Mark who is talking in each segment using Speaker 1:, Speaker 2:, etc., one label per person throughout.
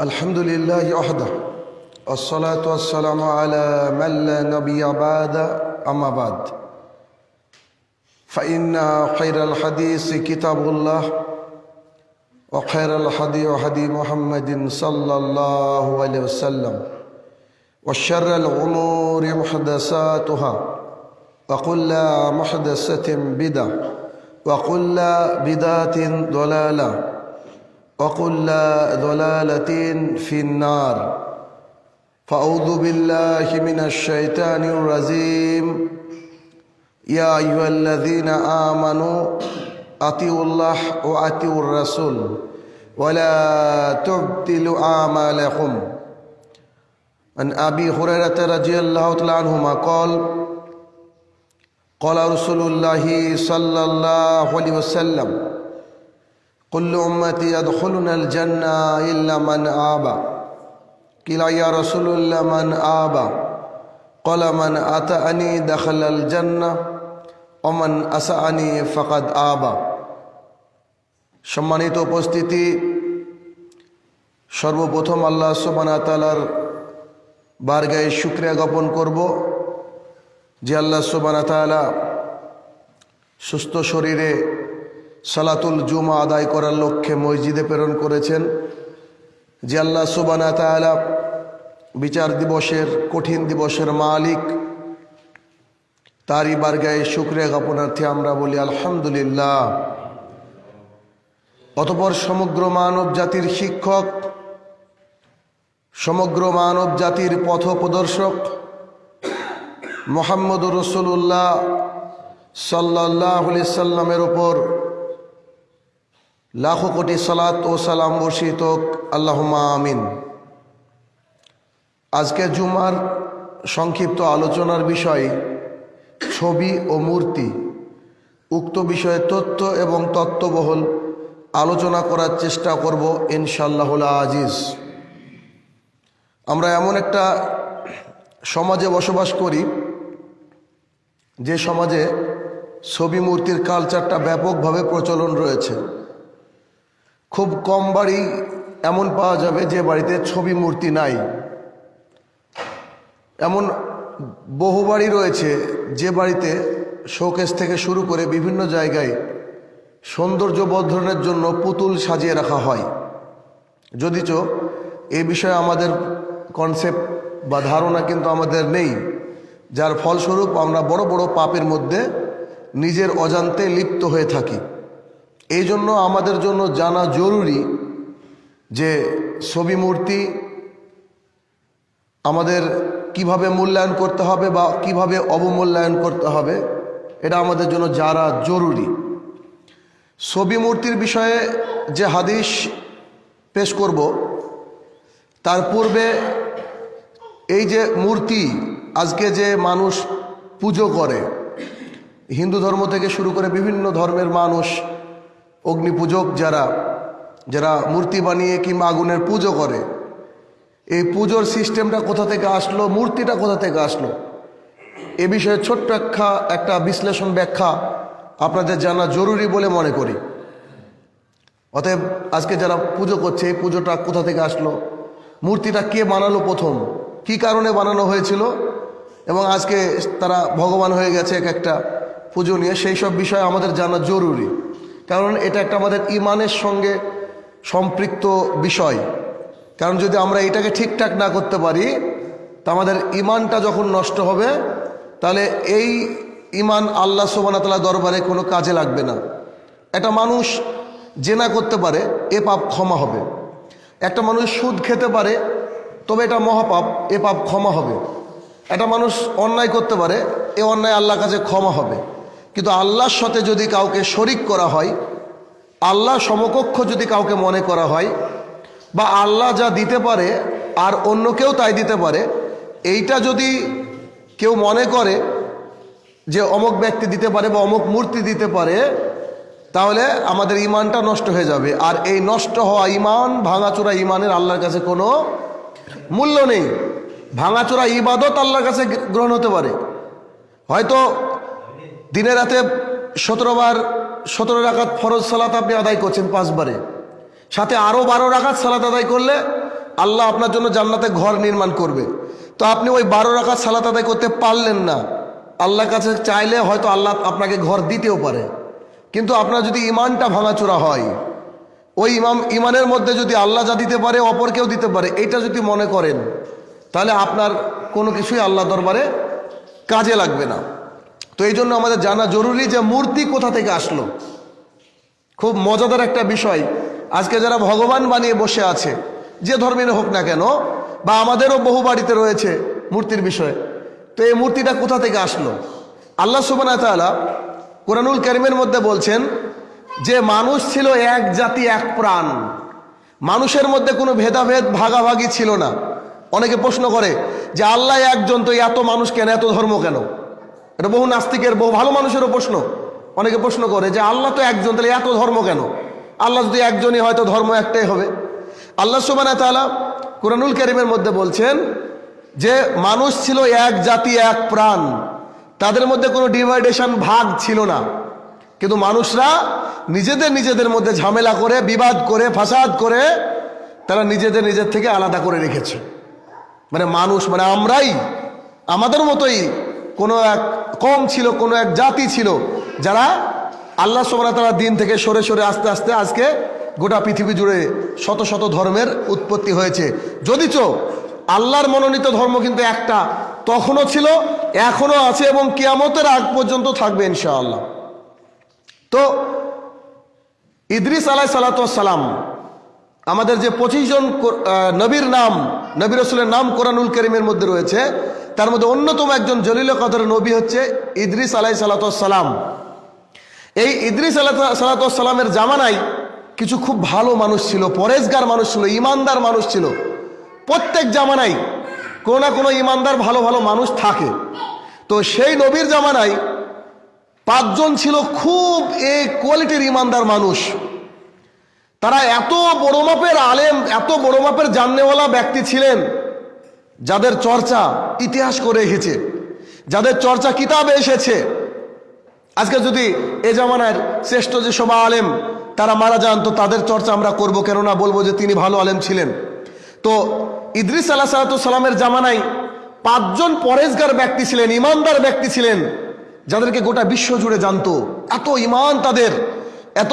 Speaker 1: الحمد لله وحده والصلاة والسلام على من لا نبي بعد أما بعد. فإن خير الحديث كتاب الله وخير الحدي حدي محمد صلى الله عليه وسلم وشر الأمور محدثاتها وكل محدثة بدعة وكل بدعة ضلالة. وكل ضلالة في النار. فأعوذ بالله من الشيطان الرجيم. يا أيها الذين آمنوا أطيعوا الله وأطيعوا الرسول ولا تبطلوا أعمالكم. عن أبي هريرة رضي الله تعالى عنهما قال قال رسول الله صلى الله عليه وسلم كل أمتي يدخلون الجنة إلا من آبى قيل يا رسول الله من آبى قال من أتأني دخل الجنة ومن أسأني فقد آبى সম্মানিত উপস্থিতি সর্বপ্রথম আল্লাহ সুবানা তালার বারগায়ে শুক্রিয়া জ্ঞাপন করব যে আল্লাহ সুবানা তালা সুস্থ শরীরে সালাতুল জুমা আদায় করার লক্ষ্যে মসজিদে প্রেরণ করেছেন। যে আল্লাহ সুবানা তালা বিচার দিবসের, কঠিন দিবসের মালিক, তারই বারগায়ে শুক্রিয়া জ্ঞাপনার্থে আমরা বলি আলহামদুলিল্লাহ। অতপর সমগ্র মানব জাতির শিক্ষক, সমগ্র মানব জাতির পথ প্রদর্শক মোহাম্মদ রসুল্লাহ সাল্লাহ সাল্লামের ওপর লাখো কোটি সালাত ও সালাম বর্ষিত আল্লাহমা আমিন। আজকে জুমার সংক্ষিপ্ত আলোচনার বিষয় ছবি ও মূর্তি। উক্ত বিষয়ে তথ্য এবং তত্ত্ববহল আলোচনা করার চেষ্টা করব ইনশাল্লাহ আজিজ। আমরা এমন একটা সমাজে বসবাস করি, যে সমাজে ছবি মূর্তির কালচারটা ব্যাপকভাবে প্রচলন রয়েছে। খুব কম বাড়ি এমন পাওয়া যাবে যে বাড়িতে ছবি মূর্তি নাই। এমন বহু বাড়ি রয়েছে যে বাড়িতে শোকেস থেকে শুরু করে বিভিন্ন জায়গায় সৌন্দর্য বর্ধনের জন্য পুতুল সাজিয়ে রাখা হয়। যদিচ এ বিষয়ে আমাদের কনসেপ্ট বা ধারণা কিন্তু আমাদের নেই। যার ফলস্বরূপ আমরা বড় বড় পাপের মধ্যে নিজের অজান্তে লিপ্ত হয়ে থাকি। এই জন্য আমাদের জন্য জানা জরুরি যে ছবি মূর্তি আমাদের কীভাবে মূল্যায়ন করতে হবে বা কীভাবে অবমূল্যায়ন করতে হবে, এটা আমাদের জন্য যারা জরুরি। ছবি মূর্তির বিষয়ে যে হাদিস পেশ করব, তার পূর্বে এই যে মূর্তি, আজকে যে মানুষ পুজো করে, হিন্দু ধর্ম থেকে শুরু করে বিভিন্ন ধর্মের মানুষ অগ্নি পূজক যারা যারা মূর্তি বানিয়ে কিংবা আগুনের পুজো করে, এই পুজোর সিস্টেমটা কোথা থেকে আসলো, মূর্তিটা কোথা থেকে আসলো? এ বিষয়ে ছোট্ট একটা একটা বিশ্লেষণ ব্যাখ্যা আপনাদের জানা জরুরি বলে মনে করি। অতএব আজকে যারা পুজো করছে, এই পুজোটা কোথা থেকে আসলো? মূর্তিটা কে বানালো প্রথম? কি কারণে বানানো হয়েছিল? এবং আজকে তারা ভগবান হয়ে গেছে এক একটা পুজো নিয়ে, সেই সব বিষয় আমাদের জানা জরুরি। কারণ এটা একটা আমাদের ইমানের সঙ্গে সম্পৃক্ত বিষয়। কারণ যদি আমরা এটাকে ঠিকঠাক না করতে পারি, তা আমাদের ইমানটা যখন নষ্ট হবে, তাহলে এই ইমান আল্লাহ সোবানাতলা দরবারে কোনো কাজে লাগবে না। একটা মানুষ জেনা করতে পারে, এ পাপ ক্ষমা হবে। একটা মানুষ সুদ খেতে পারে, তবে এটা মহাপাপ, এ পাপ ক্ষমা হবে। একটা মানুষ অন্যায় করতে পারে, এ অন্যায় আল্লাহর কাছে ক্ষমা হবে। কিন্তু আল্লাহর সাথে যদি কাউকে শরিক করা হয় আল্লাহ সমকক্ষ যদি কাউকে মনে করা হয়, বা আল্লাহ যা দিতে পারে আর অন্য কেউ তাই দিতে পারে, এইটা যদি কেউ মনে করে যে অমুক ব্যক্তি দিতে পারে বা অমুক মূর্তি দিতে পারে, তাহলে আমাদের ইমানটা নষ্ট হয়ে যাবে। আর এই নষ্ট হওয়া ইমান ভাঙাচোরা ইমানের আল্লাহর কাছে কোনো মূল্য নেই। ভাঙাচোরা ইবাদত আল্লাহর কাছে গ্রহণ হতে পারে। হয়তো দিনে রাতে সতেরো বার, সতেরো রাখাত ফরজ সালাত আপনি আদায় করছেন পাঁচবারে। সাথে আরও বারো রাখাত সালাত আদায় করলে আল্লাহ আপনার জন্য জান্নাতে ঘর নির্মাণ করবে। তো আপনি ওই বারো রাখাত সালাত আদায় করতে পারলেন না। আল্লাহর কাছে চাইলে হয়তো আল্লাহ আপনাকে ঘর দিতেও পারে। কিন্তু আপনার যদি ইমানটা ভাঙাচোরা হয়, ওই ইমাম, ইমানের মধ্যে যদি আল্লাহ যা দিতে পারে, অপর কেউ দিতে পারে, এটা যদি মনে করেন, তাহলে আপনার কোনো কিছুই আল্লাহ দরবারে কাজে লাগবে না। তো এই জন্য আমাদের জানা জরুরি যে মূর্তি কোথা থেকে আসলো। খুব মজাদার একটা বিষয়। আজকে যারা ভগবান বানিয়ে বসে আছে, যে ধর্মের হোক না কেন, বা আমাদেরও বহু বাড়িতে রয়েছে মূর্তির বিষয়ে, তো এই মূর্তিটা কোথা থেকে আসলো? আল্লাহ সুবান তাআলা কোরআনুল করিমের মধ্যে বলছেন, যে মানুষ ছিল এক জাতি, এক প্রাণ। মানুষের মধ্যে কোনো ভেদাভেদ, ভাগাভাগি ছিল না। অনেকে প্রশ্ন করে, যে আল্লাহ একজন, তো এত মানুষ কেন, এত ধর্ম কেন? এটা বহু নাস্তিকের, বহু ভালো মানুষেরও প্রশ্ন। অনেকে প্রশ্ন করে যে আল্লাহ তো একজন, তাহলে এত ধর্ম কেন? আল্লাহ যদি একজনই হয়তো ধর্ম একটাই হবে। আল্লাহ সুবানা তাআলা কুরআনুল করিমের মধ্যে বলছেন যে মানুষ ছিল এক জাতি, এক প্রাণ। তাদের মধ্যে কোনো ডিভাইডেশন ভাগ ছিল না। কিন্তু মানুষরা নিজেদের নিজেদের মধ্যে ঝামেলা করে, বিবাদ করে, ফাসাদ করে, তারা নিজেদের নিজের থেকে আলাদা করে রেখেছে। মানে মানুষ মানে আমরাই, আমাদের মতোই কোনো এক কম ছিল, কোনো এক জাতি ছিল যারা আল্লাহ সোমরা তারা দিন থেকে সরে সরে আস্তে আস্তে আজকে গোটা পৃথিবী জুড়ে শত শত ধর্মের উৎপত্তি হয়েছে। যদিচ আল্লাহর মনোনীত ধর্ম কিন্তু একটা তখনও ছিল, এখনও আছে এবং কিয়ামতের আগ পর্যন্ত থাকবে ইনশাআল্লাহ। তো ইদ্রিস আলাহ সালাতাম আমাদের যে পঁচিশ জন নবীর নাম, নবী রসুলের নাম কোরআনুল করিমের মধ্যে রয়েছে তার মধ্যে অন্যতম একজন জলিল কদর নবী হচ্ছে ইদ্রিস আলাই সালাতাম এই ইদ্রিস আলাহ সালাতামের জামানায় কিছু খুব ভালো মানুষ ছিল, পরেজগার মানুষ ছিল, ইমানদার মানুষ ছিল। প্রত্যেক জামানায় কোনো না কোনো ইমানদার ভালো ভালো মানুষ থাকে। তো সেই নবীর জামানায় পাঁচজন ছিল খুব এ কোয়ালিটির ইমানদার মানুষ। তারা এত বড় মাপের আলেম, এত বড় মাপের জাননেওয়ালা ব্যক্তি ছিলেন যাদের চর্চা ইতিহাস করে এসেছে, যাদের চর্চা কিতাবে এসেছে। আজকে যদি এ জামানার শ্রেষ্ঠ যে সব আলেম, তারা মারা যান, তো তাদের চর্চা আমরা করব কেননা বলব যে তিনি ভালো আলেম ছিলেন। তো ইদ্রিস আল্লাহ সালামের জামানায় পাঁচজন পরেজগার ব্যক্তি ছিলেন, ইমানদার ব্যক্তি ছিলেন, যাদেরকে গোটা বিশ্ব জুড়ে জানতো। এত ইমান তাদের, এত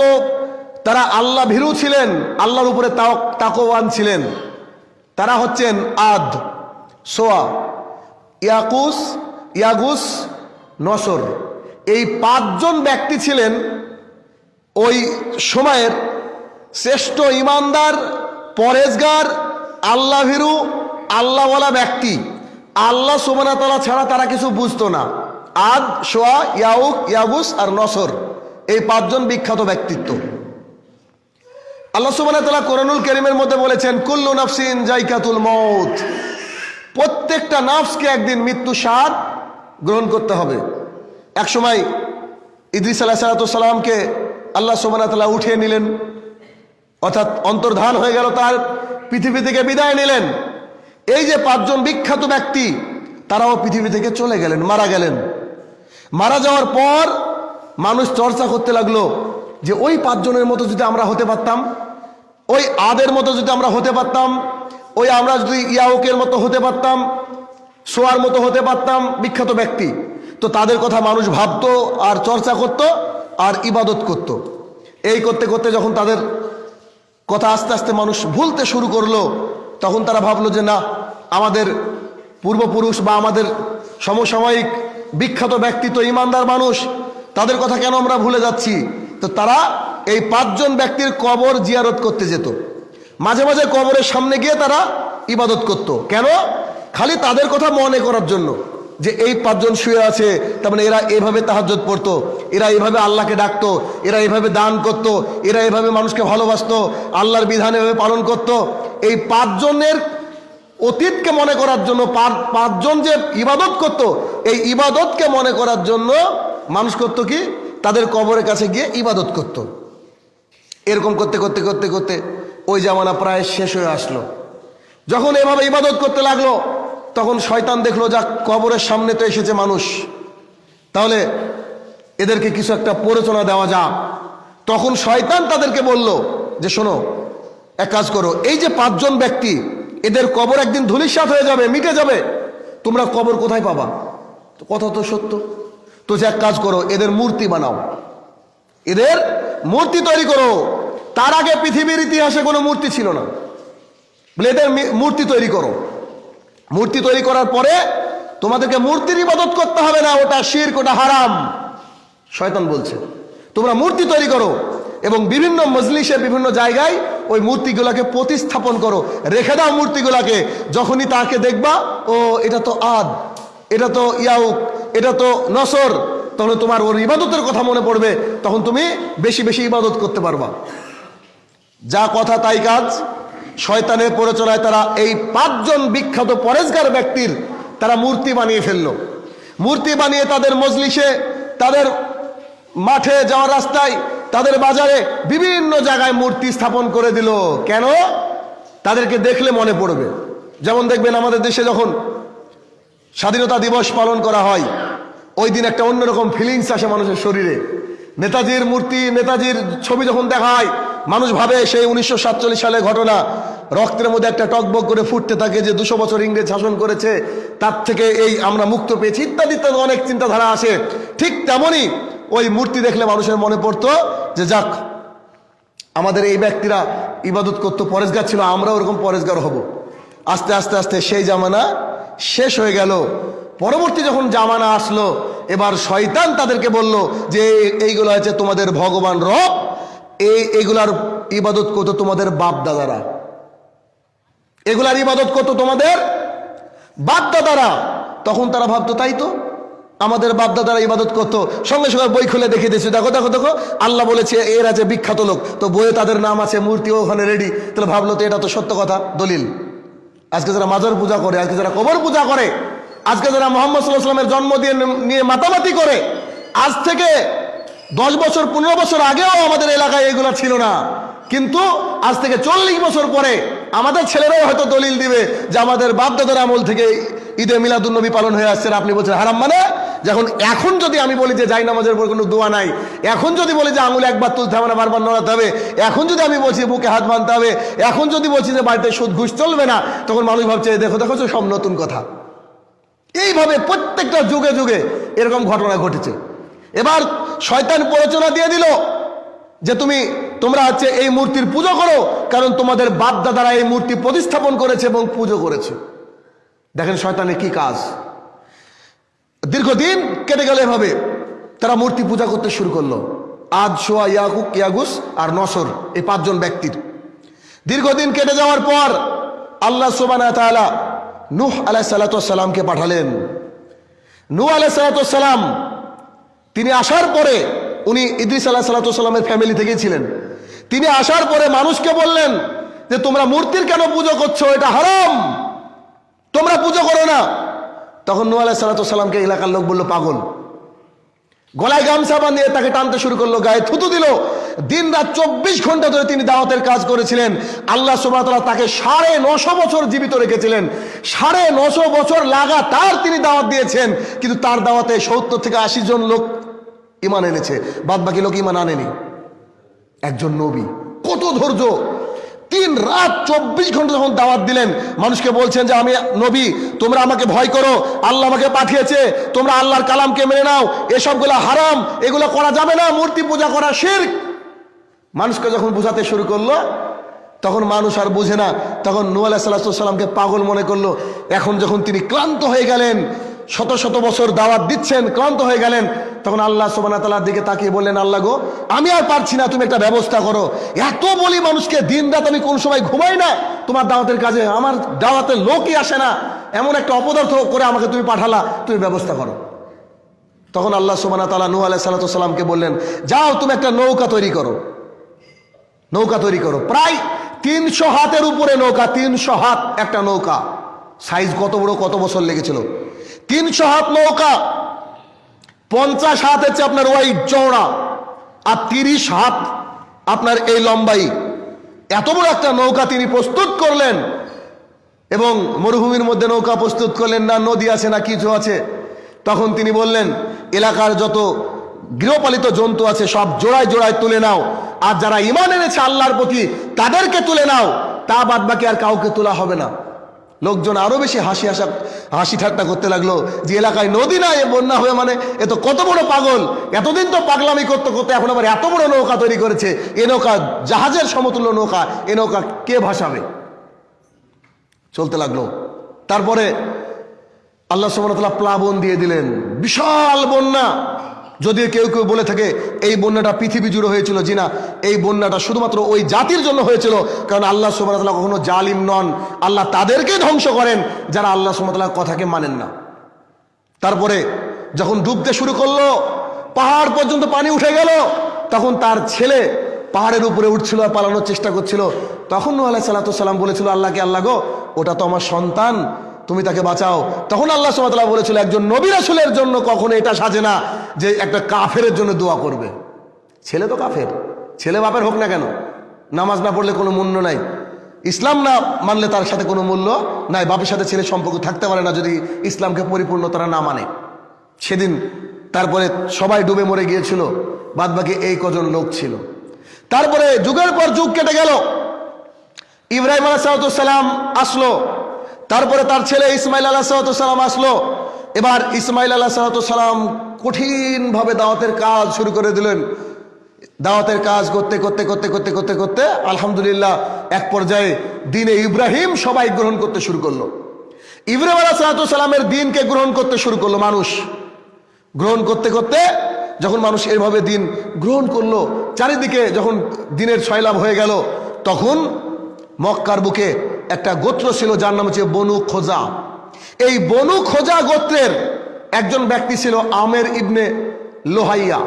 Speaker 1: তারা আল্লাহ ভীরু ছিলেন, আল্লাহর উপরে তাক- তাকওয়ান ছিলেন। তারা হচ্ছেন আদ। সোয়া, ইয়াকুস, ইয়াগুস, নসর। এই পাঁচজন ব্যক্তি ছিলেন ওই সময়ের শ্রেষ্ঠ ইমানদার, পরেজগার আল্লাহ ভীরু আল্লাহওয়ালা ব্যক্তি। আল্লাহ সোমানাতলা ছাড়া তারা কিছু বুঝতো না। আদ, সোয়া, ইয়াউক, ইয়াগুস আর নসর এই পাঁচজন বিখ্যাত ব্যক্তিত্ব। আল্লাহ সুবাহ কোরআনুল করিমের মধ্যে বলেছেন, কুল্লু নাফসিন জাইকাতুল মৌত প্রত্যেকটা নাফসকে একদিন মৃত্যু সার গ্রহণ করতে হবে। এক সময় ইদ্রিস আলাহ সালাতামকে আল্লাহ সুবাহ উঠিয়ে নিলেন, অর্থাৎ অন্তর্ধান হয়ে গেল তার, পৃথিবী থেকে বিদায় নিলেন। এই যে পাঁচজন বিখ্যাত ব্যক্তি, তারাও পৃথিবী থেকে চলে গেলেন, মারা গেলেন। মারা যাওয়ার পর মানুষ চর্চা করতে লাগল যে ওই পাঁচজনের মতো যদি আমরা হতে পারতাম, ওই আদের মতো যদি আমরা হতে পারতাম ওই আমরা যদি ইয়াউকের মতো হতে পারতাম, সোয়ার মতো হতে পারতাম বিখ্যাত ব্যক্তি, তো তাদের কথা মানুষ ভাবতো আর চর্চা করত আর ইবাদত করত। এই করতে করতে যখন তাদের কথা আস্তে আস্তে মানুষ ভুলতে শুরু করল, তখন তারা ভাবলো যে না, আমাদের পূর্বপুরুষ বা আমাদের সমসাময়িক বিখ্যাত ব্যক্তি তো ইমানদার মানুষ, তাদের কথা কেন আমরা ভুলে যাচ্ছি তো তারা এই পাঁচজন ব্যক্তির কবর জিয়ারত করতে যেত মাঝে মাঝে কবরের সামনে গিয়ে তারা ইবাদত করত। কেন? খালি তাদের কথা মনে করার জন্য। যে এই পাঁচজন শুয়ে আছে, তার মানে এরা এভাবে তাহাজ্জত পড়তো, এরা এইভাবে আল্লাহকে ডাকতো, এরা এইভাবে দান করত, এরা এইভাবে মানুষকে ভালোবাসতো, আল্লাহর বিধান এভাবে পালন করত। এই পাঁচজনের অতীতকে মনে করার জন্য, পাঁচ- পাঁচজন যে ইবাদত করত, এই ইবাদতকে মনে করার জন্য মানুষ করতো কি? তাদের কবরের কাছে গিয়ে ইবাদত করত। এরকম করতে করতে করতে করতে ওই জামানা প্রায় শেষ হয়ে আসলো। যখন এভাবে ইবাদত করতে লাগল, তখন শয়তান দেখল যা কবরের সামনে তো এসেছে মানুষ। তাহলে এদেরকে কিছু একটা প্ররোচনা দেওয়া যাক। তখন শয়তান তাদেরকে বলল যে, শোনো, এক কাজ করো। এই যে পাঁচজন ব্যক্তি, এদের কবর একদিন ধুলিসাৎ হয়ে যাবে, মিটে যাবে। তোমরা কবর কোথায় পাবা? কথা তো সত্য। তো যে এক কাজ করো, এদের মূর্তি বানাও। এদের মূর্তি তৈরি করো। তার আগে পৃথিবীর ইতিহাসে কোনো মূর্তি ছিল না। বলে এদের মি- মূর্তি তৈরি করো। মূর্তি তৈরি করার পরে তোমাদেরকে মূর্তির ইবাদত করতে হবে না, ওটা শির ওটা হারাম। শয়তান বলছে, তোমরা মূর্তি তৈরি করো এবং বিভিন্ন মজলিসে বিভিন্ন জায়গায় ওই মূর্তিগুলোকে প্রতিস্থাপন করো। রেখে দাও মূর্তিগুলোকে, যখনই তাকে দেখবা, ও, এটা তো আদ, এটা তো ইয়াউক, এটা তো নসর তখন তোমার ওর ইবাদতের কথা মনে পড়বে, তখন তুমি বেশি বেশি ইবাদত করতে পারবা। যা কথা তাই কাজ। শয়তানের প্ররোচনায় তারা এই পাঁচজন বিখ্যাত পরেশগার ব্যক্তির তারা মূর্তি বানিয়ে ফেলল। মূর্তি বানিয়ে তাদের মজলিসে, তাদের মাঠে যাওয়ার রাস্তায়, তাদের বাজারে বিভিন্ন জায়গায় মূর্তি স্থাপন করে দিল। কেন? তাদেরকে দেখলে মনে পড়বে। যেমন দেখবেন আমাদের দেশে যখন স্বাধীনতা দিবস পালন করা হয়, ওই দিন একটা অন্যরকম ফিলিংস আসে মানুষের শরীরে। নেতাজির মূর্তি, নেতাজির ছবি যখন দেখা হয় মানুষ ভাবে সেই উনিশশো সাতচল্লিশ সালে ঘটনা, রক্তের মধ্যে একটা টকবক করে ফুটতে থাকে যে দুশো বছর ইংরেজ শাসন করেছে, তার থেকে এই আমরা মুক্ত পেয়েছি ইত্যাদি ইত্যাদি অনেক চিন্তাধারা আসে। ঠিক তেমনই ওই মূর্তি দেখলে মানুষের মনে পড়তো যে যাক, আমাদের এই ব্যক্তিরা ইবাদত করতো, পরেশগার ছিল আমরাও ওরকম পরেশগার হব। আস্তে আস্তে আস্তে সেই জামানা শেষ হয়ে গেল। পরবর্তী যখন জামানা আসলো, এবার শয়তান তাদেরকে বলল যে এইগুলো হচ্ছে তোমাদের ভগবান রব এই, এগুলার ইবাদত করতো তোমাদের বাপ দাদারা এগুলার ইবাদত করতো তোমাদের বাপ দাদারা তখন তারা ভাবতো, তাই তো? আমাদের বাপ দাদারা ইবাদত করতো। সঙ্গে সঙ্গে বই খুলে দেখিয়ে দিয়েছে, দেখো দেখো দেখো, আল্লাহ বলেছে এর আছে বিখ্যাত লোক। তো বইয়ে তাদের নাম আছে মূর্তিও ওখানে রেডি তাহলে ভাবলো তো এটা তো সত্য কথা, দলিল। আজকে যারা মাজার পূজা করে, আজকে যারা কবর পূজা করে, আজকে যারা মোহাম্মদ সাল্লাহ সাল্লামের জন্ম দিয়ে নিয়ে মাতামাতি করে, আজ থেকে দশ বছর, পনেরো বছর আগেও আমাদের এলাকায় এগুলো ছিল না। কিন্তু আজ থেকে চল্লিশ বছর পরে আমাদের ছেলেরাও হয়তো দলিল দিবে যে আমাদের বাপদাদার আমল থেকে ঈদে মিলাদুন্নবী পালন হয়ে আসছে আপনি বলছেন হারাম মানে? যখন, এখন যদি আমি বলি যে যাই নামাজের উপর কোনো দোয়া নাই, এখন যদি বলি যে আঙুল একবার তুলতে হবে না, বারবার নড়াতে হবে, এখন যদি আমি বলছি বুকে হাত বাঁধতে হবে, এখন যদি বলছি যে বাড়িতে সুদ ঘুষ চলবে না, তখন মানুষ ভাবছে দেখো দেখো, সব নতুন কথা। এইভাবে প্রত্যেকটা যুগে যুগে এরকম ঘটনা ঘটেছে। এবার শয়তান প্ররোচনা দিয়ে দিল যে তুমি, তোমরা হচ্ছে এই মূর্তির পুজো করো, কারণ তোমাদের বাপ দাদারা এই মূর্তি প্রতিস্থাপন করেছে এবং পুজো করেছে। দেখেন শয়তানের কি কাজ। দীর্ঘদিন কেটে গেল এভাবে। তারা মূর্তি পূজা করতে শুরু করল। আজ সোয়া ইয়াকুক, ইয়াগুস আর নসর, এই পাঁচজন ব্যক্তির। দীর্ঘদিন কেটে যাওয়ার পর আল্লাহ সুবানা নূহ আলাহ সালাতামকে পাঠালেন। নূহ আলাহ সালাতাম তিনি আসার পরে উনি ইদ্রিস আলাহ সালাতামের ফ্যামিলি থেকেই ছিলেন। তিনি আসার পরে মানুষকে বললেন যে, তোমরা মূর্তির কেন পুজো করছ? এটা হারাম। তোমরা পুজো করো না। তখন নূহ আলাহ সালাতামকে এলাকার লোক বলল, পাগল। গলায় গামছা বাঁধিয়ে তাকে টানতে শুরু করল, গায়ে থুতু দিল। দিন রাত চব্বিশ ঘণ্টা ধরে তিনি দাওয়াতের কাজ করেছিলেন। আল্লাহ সুবাহতাল্লাহ তাকে সাড়ে নশো বছর জীবিত রেখেছিলেন। সাড়ে নশো বছর লাগাতার তিনি দাওয়াত দিয়েছেন। কিন্তু তার দাওয়াতে সত্তর থেকে আশি জন লোক ইমান এনেছে বাদ বাকি লোক ইমান আনেনি। একজন নবী, কত ধৈর্য। তিন রাত চব্বিশ ঘণ্টা যখন দাওয়াত দিলেন, মানুষকে বলছেন যে, আমি নবী, তোমরা আমাকে ভয় করো। আল্লাহ আমাকে পাঠিয়েছে, তোমরা আল্লাহর কালামকে মেনে নাও। এসবগুলো হারাম, এগুলো করা যাবে না, মূর্তি পূজা করা শির্ক। মানুষকে যখন বোঝাতে শুরু করল, তখন মানুষ আর বুঝে না। তখন নু আলাহ সাল্লামকে পাগল মনে করল। এখন যখন তিনি ক্লান্ত হয়ে গেলেন শত শত বছর দাওয়াত দিচ্ছেন, ক্লান্ত হয়ে গেলেন। তখন আল্লাহ সোবানা তালার দিকে তাকিয়ে বললেন, আল্লাহ গো, আমি আর পারছি না, তুমি একটা ব্যবস্থা করো। এত বলি মানুষকে দিন রাত আমি কোন সময় ঘুমাই না। তোমার দাওয়াতের কাজে আমার দাওয়াতের লোকই আসে না। এমন একটা অপদার্থ করে আমাকে তুমি পাঠালা, তুমি ব্যবস্থা করো। তখন আল্লাহ সোবানা তালা নু আলাহ সাল্লাতামকে বললেন, যাও, তুমি একটা নৌকা তৈরি করো। নৌকা তৈরি করো। প্রায় তিনশো হাতের উপরে নৌকা, তিনশো হাত একটা নৌকা। সাইজ কত বড়, কত বছর লেগেছিল? তিনশো হাত নৌকা, পঞ্চাশ হাত হচ্ছে আপনার ওই চওড়া, আর তিরিশ হাত আপনার এই লম্বাই। এত বড় একটা নৌকা তিনি প্রস্তুত করলেন এবং মরুভূমির মধ্যে নৌকা প্রস্তুত করলেন না, নদী আছে না কিছু আছে। তখন তিনি বললেন, এলাকার যত গৃহপালিত জন্তু আছে সব জোড়ায় জোড়ায় তুলে নাও, আর যারা ইমান এনেছে আল্লাহর প্রতি তাদেরকে তুলে নাও, তা বাদ বাকি আর কাউকে তোলা হবে না। লোকজন আরও বেশি হাসি হাসা, হাসি ঠাট্টা করতে লাগল যে এলাকায় নদী না এ বন্যা হবে মানে এ তো কত বড় পাগল। এতদিন তো পাগলামি করতে করতে এখন আবার এত বড় নৌকা তৈরি করেছে। এ নৌকা জাহাজের সমতুল্য নৌকা, এ নৌকা কে ভাসাবে? চলতে লাগল। তারপরে আল্লাহ সুবহানাহু প্লাবন দিয়ে দিলেন। বিশাল বন্যা। যদিও কেউ কেউ বলে থাকে, এই বন্যাটা পৃথিবী জুড়ে হয়েছিল জি না এই বন্যাটা শুধুমাত্র ওই জাতির জন্য হয়েছিল, কারণ আল্লাহ সুবহানাহু কখনো জালিম নন। আল্লাহ তাদেরকে ধ্বংস করেন, যারা আল্লাহ সুবহানাহু কথাকে মানেন না। তারপরে যখন ডুবতে শুরু করল, পাহাড় পর্যন্ত পানি উঠে গেল, তখন তার ছেলে পাহাড়ের উপরে উঠছিল আর পালানোর চেষ্টা করছিল। তখন নূহ আলাইহিস সালাম বলেছিল আল্লাহকে আল্লাহ গো, ওটা তো আমার সন্তান তুমি তাকে বাঁচাও। তখন আল্লাহ সুবহানাহু বলেছিল, একজন নবী রাসূলের জন্য কখনো এটা সাজে না যে একটা কাফেরের জন্য দোয়া করবে। ছেলে তো কাফের। ছেলে বাপের হোক না কেন, নামাজ না পড়লে কোনো মূল্য নাই। ইসলাম না মানলে তার সাথে কোনো মূল্য নাই। বাপের সাথে ছেলে সম্পর্ক থাকতে পারে না যদি ইসলামকে পরিপূর্ণ তারা না মানে। সেদিন তারপরে সবাই ডুবে মরে গিয়েছিল বাদ বাকি এই কজন লোক ছিল। তারপরে যুগের পর যুগ কেটে গেল। ইব্রাহিম আলাহ সালাম আসলো। তারপরে তার ছেলে ইসমাইল আল্লাহ সালাম আসলো। এবার ইসমাইল আল্লাহ সালাম কঠিনভাবে দাওয়াতের কাজ শুরু করে দিলেন। দাওয়াতের কাজ করতে করতে করতে করতে করতে করতে আলহামদুলিল্লাহ এক পর্যায়ে দিনে ইব্রাহিম সবাই গ্রহণ করতে শুরু করল। ইব্রাহিম আলাহ সালামের দিনকে গ্রহণ করতে শুরু করল মানুষ। গ্রহণ করতে করতে যখন মানুষ এভাবে দিন গ্রহণ করল, চারিদিকে যখন দিনের ছয়লাভ হয়ে গেল, তখন মক্কার বুকে একটা গোত্র ছিল, যার নাম হচ্ছে বনু খোজা। এই বনু খোজা গোত্রের একজন ব্যক্তি ছিল আমের ইবনে লোহাইয়া।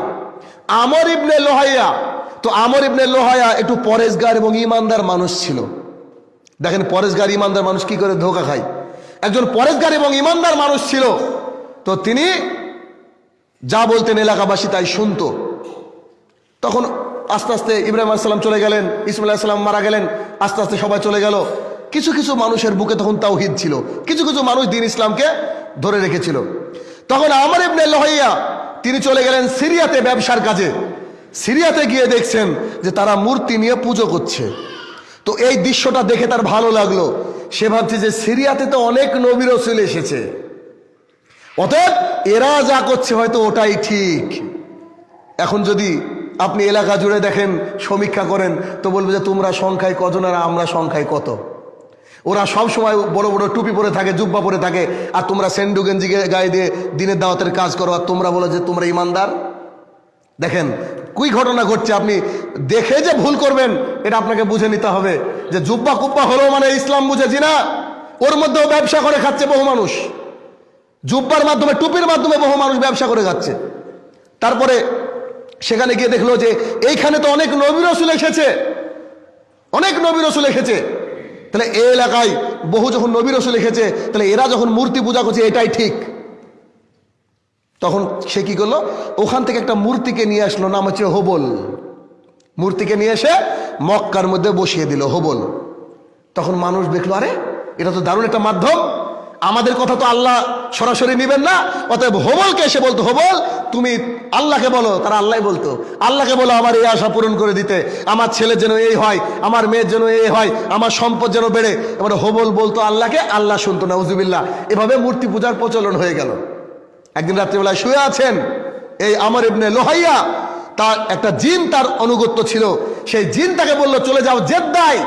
Speaker 1: আমর ইবনে লোহাইয়া। তো আমর ইবনে লোহাইয়া একটু পরেশগার এবং ইমানদার মানুষ ছিল। দেখেন, পরেশগার, ইমানদার মানুষ কি করে ধোকা খায়? একজন পরেশগার এবং ইমানদার মানুষ ছিল। তো তিনি যা বলতেন এলাকাবাসী তাই শুনতো। তখন আস্তে আস্তে ইব্রাহিম আলাইসাল্লাম চলে গেলেন, ইসমাইল আলাইসাল্লাম মারা গেলেন, আস্তে আস্তে সবাই চলে গেল। কিছু কিছু মানুষের বুকে তখন তাওহিদ ছিল। কিছু কিছু মানুষ দিন ইসলামকে ধরে রেখেছিল। তখন আমার ইবনে লোহাইয়া তিনি চলে গেলেন সিরিয়াতে ব্যবসার কাজে। সিরিয়াতে গিয়ে দেখছেন যে তারা মূর্তি নিয়ে পুজো করছে। তো এই দৃশ্যটা দেখে তার ভালো লাগল। সে ভাবছে যে সিরিয়াতে তো অনেক নবী রসুল এসেছে। অতএব এরা যা করছে হয়তো ওটাই ঠিক। এখন যদি আপনি এলাকা জুড়ে দেখেন, সমীক্ষা করেন, তো বলবে যে তোমরা সংখ্যায় কজন আর আমরা সংখ্যায় কত? ওরা সব সময় বড় বড় টুপি পরে থাকে, জুব্বা পরে থাকে, আর তোমরা সেন্ডু গেঞ্জি গায়ে দিয়ে দিনের দাওয়াতের কাজ করো, আর তোমরা বলো যে তোমরা ইমানদার। দেখেন কুই ঘটনা ঘটছে আপনি দেখে যে ভুল করবেন, এটা আপনাকে বুঝে নিতে হবে যে জুব্বা কুব্বা হলো মানে ইসলাম বুঝেছি না। ওর মধ্যেও ব্যবসা করে খাচ্ছে বহু মানুষ। জুব্বার মাধ্যমে, টুপির মাধ্যমে বহু মানুষ ব্যবসা করে যাচ্ছে তারপরে সেখানে গিয়ে দেখল যে এইখানে তো অনেক নবী রসুল এসেছে। অনেক নবী রসুল এসেছে। তাহলে এই এলাকায় বহু যখন নবী রসুল লিখেছে তাহলে এরা যখন মূর্তি পূজা করছে, এটাই ঠিক। তখন সে কি করল? ওখান থেকে একটা মূর্তিকে নিয়ে আসলো, নাম হচ্ছে হবল। মূর্তিকে নিয়ে এসে মক্কার মধ্যে বসিয়ে দিল, হোবল। তখন মানুষ দেখল, আরে, এটা তো দারুণ একটা মাধ্যম। আমাদের কথা তো আল্লাহ সরাসরি নিবেন না, অতএব হোবলকে এসে বলতো হোবল তুমি আল্লাহকে বলো। তারা আল্লাহ বলতো, আল্লাহকে বলো, আমার এই আশা পূরণ করে দিতে। আমার ছেলে যেন এই হয়, আমার মেয়ের যেন এই হয়, আমার সম্পদ যেন বেড়ে। এবার হোবল বলতো আল্লাহকে, আল্লাহ শুনতো না উজুবিল্লাহ এভাবে মূর্তি পূজার প্রচলন হয়ে গেল। একদিন রাত্রিবেলায় শুয়ে আছেন এই আমার ইবনে লোহাইয়া, তার একটা জিন তার অনুগত্য ছিল। সেই জিন তাকে বলল, চলে যাও জেদ্দায়।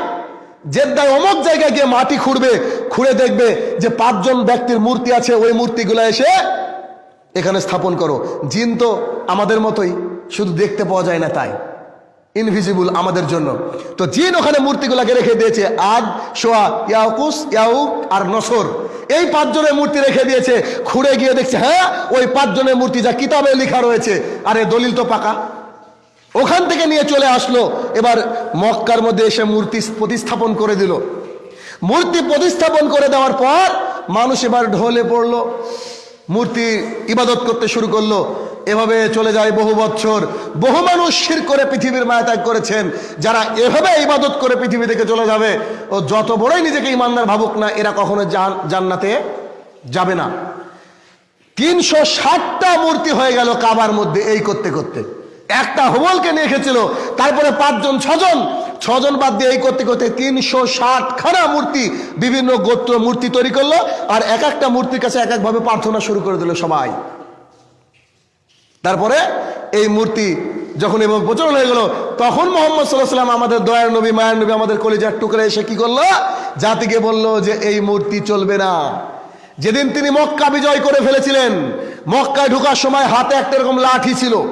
Speaker 1: জেদ্দায় অমুক জায়গায় গিয়ে মাটি খুঁড়বে, খুঁড়ে দেখবে যে পাঁচজন ব্যক্তির মূর্তি আছে, ওই মূর্তিগুলো এসে এখানে স্থাপন করো। জিন তো আমাদের মতোই, শুধু দেখতে পাওয়া যায় না তাই। ইনভিজিবল আমাদের জন্য। তো জিন ওখানে মূর্তিগুলাকে রেখে দিয়েছে আদ সোয়া ইয়াকুস, ইয়াউক আর নসর। এই পাঁচজনের মূর্তি রেখে দিয়েছে, খুঁড়ে গিয়ে দেখছে হ্যাঁ ওই পাঁচজনের মূর্তি যা কিতাবে লেখা রয়েছে। আরে দলিল তো পাকা। ওখান থেকে নিয়ে চলে আসলো। এবার মক্কার মধ্যে এসে মূর্তি প্রতিস্থাপন করে দিল। মূর্তি প্রতিস্থাপন করে দেওয়ার পর মানুষ এবার ঢলে পড়ল। মূর্তি ইবাদত করতে শুরু করল। এভাবে চলে যায় বহু বছর বহু মানুষ শির করে পৃথিবীর মায়া ত্যাগ করেছেন। যারা এভাবে ইবাদত করে পৃথিবী থেকে চলে যাবে ও যত বড়ই নিজেকে ইমানদার ভাবুক না, এরা কখনো জান জান্নাতে যাবে না। তিনশো ষাটটা মূর্তি হয়ে গেল কাবার মধ্যে এই করতে করতে। একটা হোবলকে নিয়ে এসেছিল। তারপরে পাঁচজন, ছজন। ছজন বাদ দিয়ে এই করতে করতে তিনশো ষাট খানা মূর্তি, বিভিন্ন গোত্র মূর্তি তৈরি করল আর এক একটা মূর্তির কাছে এক একভাবে প্রার্থনা শুরু করে দিল সবাই। তারপরে এই মূর্তি যখন এবং প্রচলন হয়ে গেল, তখন মোহাম্মদ সাল্লাহ সাল্লাম আমাদের দয়ার নবী, মায়ের নবী, আমাদের কলিজার টুকরে এসে কি করল? জাতিকে বলল যে এই মূর্তি চলবে না। যেদিন তিনি মক্কা বিজয় করে ফেলেছিলেন, মক্কায় ঢোকার সময় হাতে একটা এরকম লাঠি ছিল।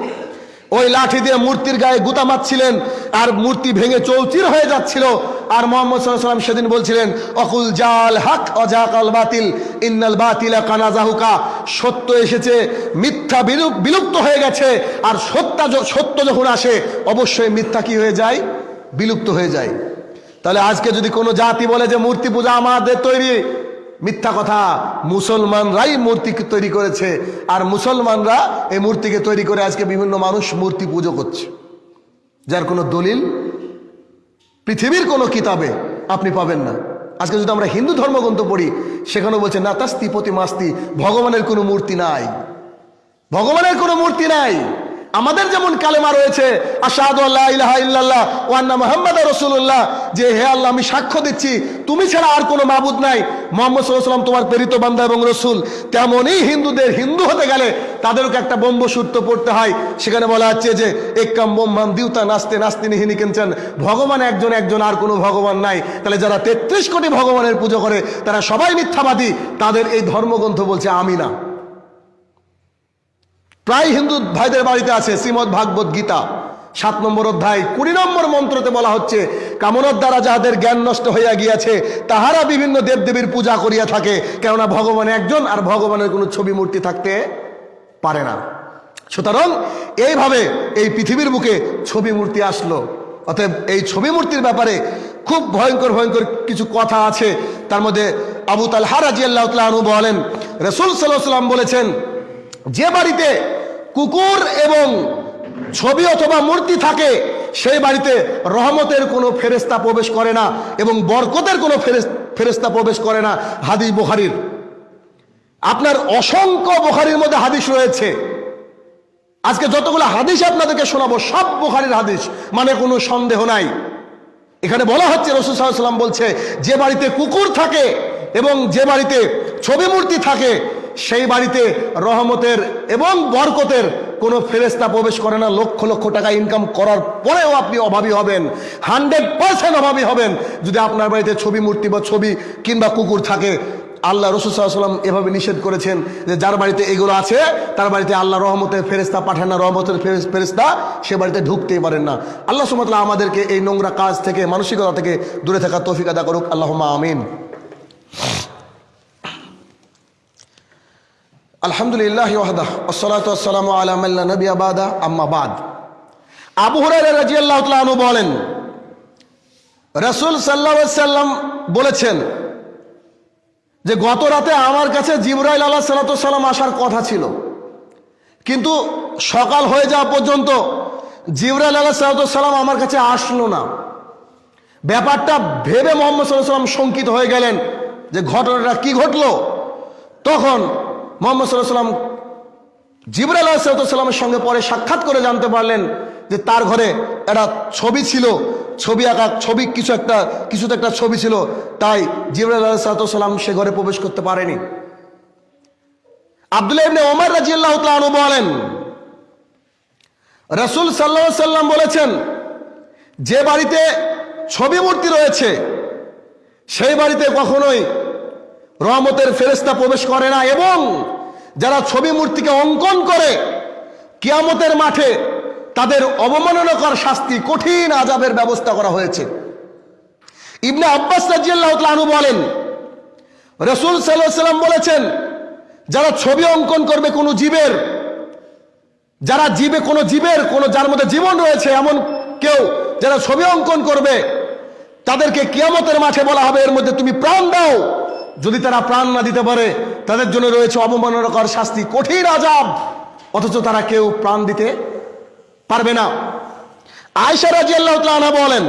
Speaker 1: ওই লাঠি দিয়ে মূর্তির গায়ে গুতা মারছিলেন আর মূর্তি ভেঙে চৌচির হয়ে যাচ্ছিল। আর মোহাম্মদ সেদিন বলছিলেন, অকুল জাল হক অজাকাল বাতিল, ইন্নাল বাতিলা কানাজাহুকা। সত্য এসেছে, মিথ্যা বিলুপ- বিলুপ্ত হয়ে গেছে। আর সত্য সত্য যখন আসে, অবশ্যই মিথ্যা কি হয়ে যায়? বিলুপ্ত হয়ে যায়। তাহলে আজকে যদি কোনো জাতি বলে যে, মূর্তি পূজা আমাদের তৈরি মিথ্যা কথা মুসলমানরাই মূর্তি তৈরি করেছে। আর মুসলমানরা এই মূর্তিকে তৈরি করে আজকে বিভিন্ন মানুষ মূর্তি পুজো করছে। যার কোনো দলিল পৃথিবীর কোনো কিতাবে আপনি পাবেন না। আজকে যদি আমরা হিন্দু ধর্মগ্রন্থ পড়ি সেখানে বলছে না তাস্তি প্রতি মাস্তি ভগবানের কোনো মূর্তি নাই। ভগবানের কোনো মূর্তি নাই। আমাদের যেমন কালেমা রয়েছে যে হে আল্লাহ আমি সাক্ষ্য দিচ্ছি, তুমি ছাড়া আর কোনো মাবুদ নাই। মোহাম্মদ আলাইহি তোমার প্রেরিত বান্দা এবং রসুল। তেমনই হিন্দুদের হিন্দু হতে গেলে তাদেরকে একটা ব্রহ্মসূত্র পড়তে হয়, সেখানে বলা হচ্ছে যে একাম বোম্মান দিউতা নাস্তে নাস্তি নিহিনি কিনছেন ভগবান একজন একজন আর কোনো ভগবান নাই। তাহলে যারা তেত্রিশ কোটি ভগবানের পুজো করে, তারা সবাই মিথ্যাবাদী, তাদের এই ধর্মগ্রন্থ বলছে আমি না প্রায় হিন্দু ভাইদের বাড়িতে আছে শ্রীমদ ভাগবত গীতা। সাত নম্বর অধ্যায়, কুড়ি নম্বর মন্ত্রতে বলা হচ্ছে, কামনার দ্বারা যাহাদের জ্ঞান নষ্ট হইয়া গিয়াছে, তাহারা বিভিন্ন দেবদেবীর পূজা করিয়া থাকে, কেননা ভগবান একজন আর ভগবানের কোনো ছবি মূর্তি থাকতে পারে না। সুতরাং এইভাবে এই পৃথিবীর বুকে ছবি মূর্তি আসলো। অতএব এই ছবি মূর্তির ব্যাপারে খুব ভয়ঙ্কর ভয়ঙ্কর কিছু কথা আছে। তার মধ্যে আবু তালহা রাজিয়াল্লাহ বলেন, রসুল সাল্লাহ সাল্লাম বলেছেন যে বাড়িতে কুকুর এবং ছবি অথবা মূর্তি থাকে, সেই বাড়িতে রহমতের কোনো ফেরেস্তা প্রবেশ করে না এবং বরকতের কোনো ফেরেস- ফেরেস্তা প্রবেশ করে না হাদিস বুখারির। আপনার অসংখ্য বুখারির মধ্যে হাদিস রয়েছে। আজকে যতগুলো হাদিস আপনাদেরকে শোনাবো, সব বুখারির হাদিস মানে কোনো সন্দেহ নাই। এখানে বলা হচ্ছে, রসুল সাল্লাম বলছে, যে বাড়িতে কুকুর থাকে এবং যে বাড়িতে ছবি মূর্তি থাকে সেই বাড়িতে রহমতের এবং বরকতের কোনো ফেরেস্তা প্রবেশ করে না। লক্ষ লক্ষ টাকা ইনকাম করার পরেও আপনি অভাবী হবেন। হান্ড্রেড পার্সেন্ট অভাবী হবেন। যদি আপনার বাড়িতে ছবি মূর্তি বা ছবি কিংবা কুকুর থাকে, আল্লাহ রসুল সাল্লাম এভাবে নিষেধ করেছেন যে যার বাড়িতে এগুলো আছে, তার বাড়িতে আল্লাহ রহমতের ফেরেস্তা পাঠান না, রহমতের ফেরেস- ফেরেস্তা সে বাড়িতে ঢুকতেই পারেন না। আল্লাহ সুমতলা আমাদেরকে এই নোংরা কাজ থেকে, মানসিকতা থেকে দূরে থাকা তৌফিক আদা করুক। আল্লাহ আমিন। আলহামদুলিল্লাহ ওয়াহদা আসসালাতু আসসালামু আলা মাল্লা নবী আবাদা আম্মা আবু হুরায়রা রাদিয়াল্লাহু তাআলা আনহু বলেন, রাসূল সাল্লাম বলেছেন যে, গত রাতে আমার কাছে জিবরাইল আলাহ সাল্লাম আসার কথা ছিল। কিন্তু সকাল হয়ে যাওয়া পর্যন্ত জিবরাইল আলাহ সালাম আমার কাছে আসলো না। ব্যাপারটা ভেবে মোহাম্মদ সাল্লাহ সাল্লাম শঙ্কিত হয়ে গেলেন যে, ঘটনাটা কি ঘটলো? তখন মোহাম্মদ সাল্লাহ সাল্লাম জিবরাইল আলাহিসাল্লামের সঙ্গে পরে সাক্ষাৎ করে জানতে পারলেন যে তার ঘরে একটা ছবি ছিল, ছবি আঁকা, ছবি কিছু একটা, কিছুতে একটা ছবি ছিল, তাই জিবরাইল আলাহিসাল্লাম সে ঘরে প্রবেশ করতে পারেনি। আব্দুল্লাহ ওমর রাজিয়াল্লাহ তাআলা বলেন, রাসূল সাল্লাল্লাহু সাল্লাম বলেছেন, যে বাড়িতে ছবি মূর্তি রয়েছে, সেই বাড়িতে কখনোই রহমতের ফেরেস্তা প্রবেশ করে না এবং যারা ছবি মূর্তিকে অঙ্কন করে কিয়ামতের মাঠে তাদের অবমাননাকর শাস্তি কঠিন আজাবের ব্যবস্থা করা হয়েছে। ইবনে আব্বাস রাজিয়াল্লাহ তাআলা বলেন, রসুল সাল্লাম বলেছেন, যারা ছবি অঙ্কন করবে কোনো জীবের, যারা জীবে কোনো জীবের, কোনো যার মধ্যে জীবন রয়েছে এমন কেউ যারা ছবি অঙ্কন করবে, তাদেরকে কিয়ামতের মাঠে বলা হবে, এর মধ্যে তুমি প্রাণ দাও। যদি তারা প্রাণ না দিতে পারে, তাদের জন্য রয়েছে অবমাননাকর শাস্তি, কঠিন আজাব অথচ তারা কেউ প্রাণ দিতে পারবে না। আয়সা রাজি আল্লাহ বলেন,